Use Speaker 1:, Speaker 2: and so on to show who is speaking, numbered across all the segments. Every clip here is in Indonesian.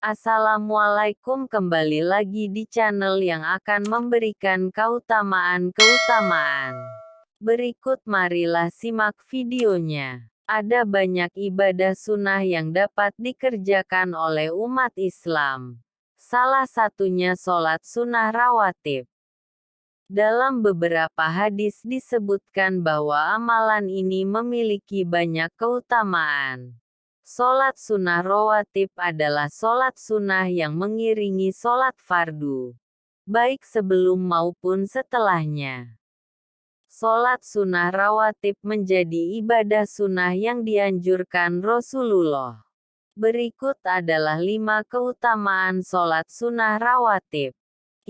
Speaker 1: Assalamualaikum kembali lagi di channel yang akan memberikan keutamaan-keutamaan. Berikut marilah simak videonya. Ada banyak ibadah sunnah yang dapat dikerjakan oleh umat Islam. Salah satunya sholat sunnah rawatib. Dalam beberapa hadis disebutkan bahwa amalan ini memiliki banyak keutamaan. Solat sunnah rawatib adalah solat sunnah yang mengiringi solat fardu, baik sebelum maupun setelahnya. Solat sunnah rawatib menjadi ibadah sunnah yang dianjurkan Rasulullah. Berikut adalah lima keutamaan solat sunnah rawatib,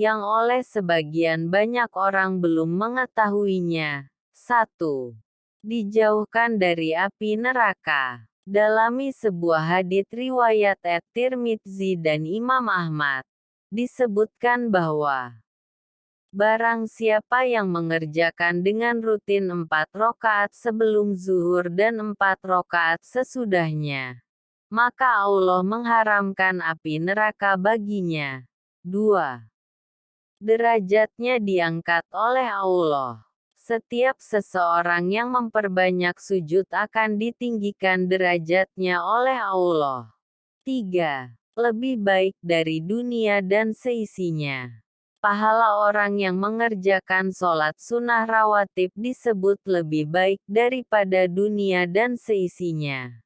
Speaker 1: yang oleh sebagian banyak orang belum mengetahuinya. 1. Dijauhkan dari api neraka. Dalami sebuah hadits riwayat At-Tirmidzi dan Imam Ahmad, disebutkan bahwa Barang siapa yang mengerjakan dengan rutin empat rokaat sebelum zuhur dan empat rokaat sesudahnya, maka Allah mengharamkan api neraka baginya. 2. Derajatnya diangkat oleh Allah. Setiap seseorang yang memperbanyak sujud akan ditinggikan derajatnya oleh Allah. 3. Lebih baik dari dunia dan seisinya. Pahala orang yang mengerjakan sholat sunnah rawatib disebut lebih baik daripada dunia dan seisinya.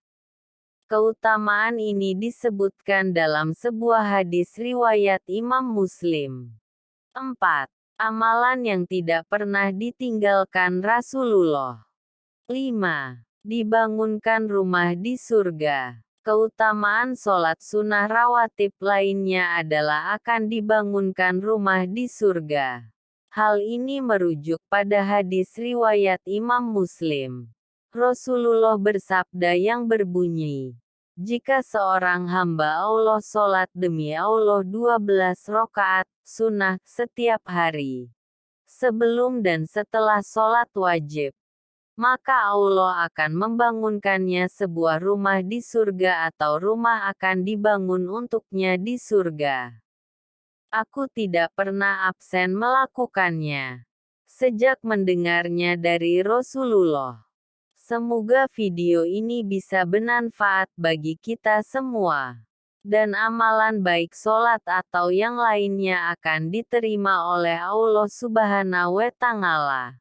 Speaker 1: Keutamaan ini disebutkan dalam sebuah hadis riwayat Imam Muslim. 4. Amalan yang tidak pernah ditinggalkan Rasulullah. 5. Dibangunkan rumah di surga. Keutamaan sholat sunnah rawatib lainnya adalah akan dibangunkan rumah di surga. Hal ini merujuk pada hadis riwayat Imam Muslim. Rasulullah bersabda yang berbunyi, jika seorang hamba Allah sholat demi Allah 12 rokaat, sunnah, setiap hari, sebelum dan setelah sholat wajib, maka Allah akan membangunkannya sebuah rumah di surga atau rumah akan dibangun untuknya di surga. Aku tidak pernah absen melakukannya. Sejak mendengarnya dari Rasulullah. Semoga video ini bisa bermanfaat bagi kita semua. Dan amalan baik solat atau yang lainnya akan diterima oleh Allah Subhanahu wa Ta'ala.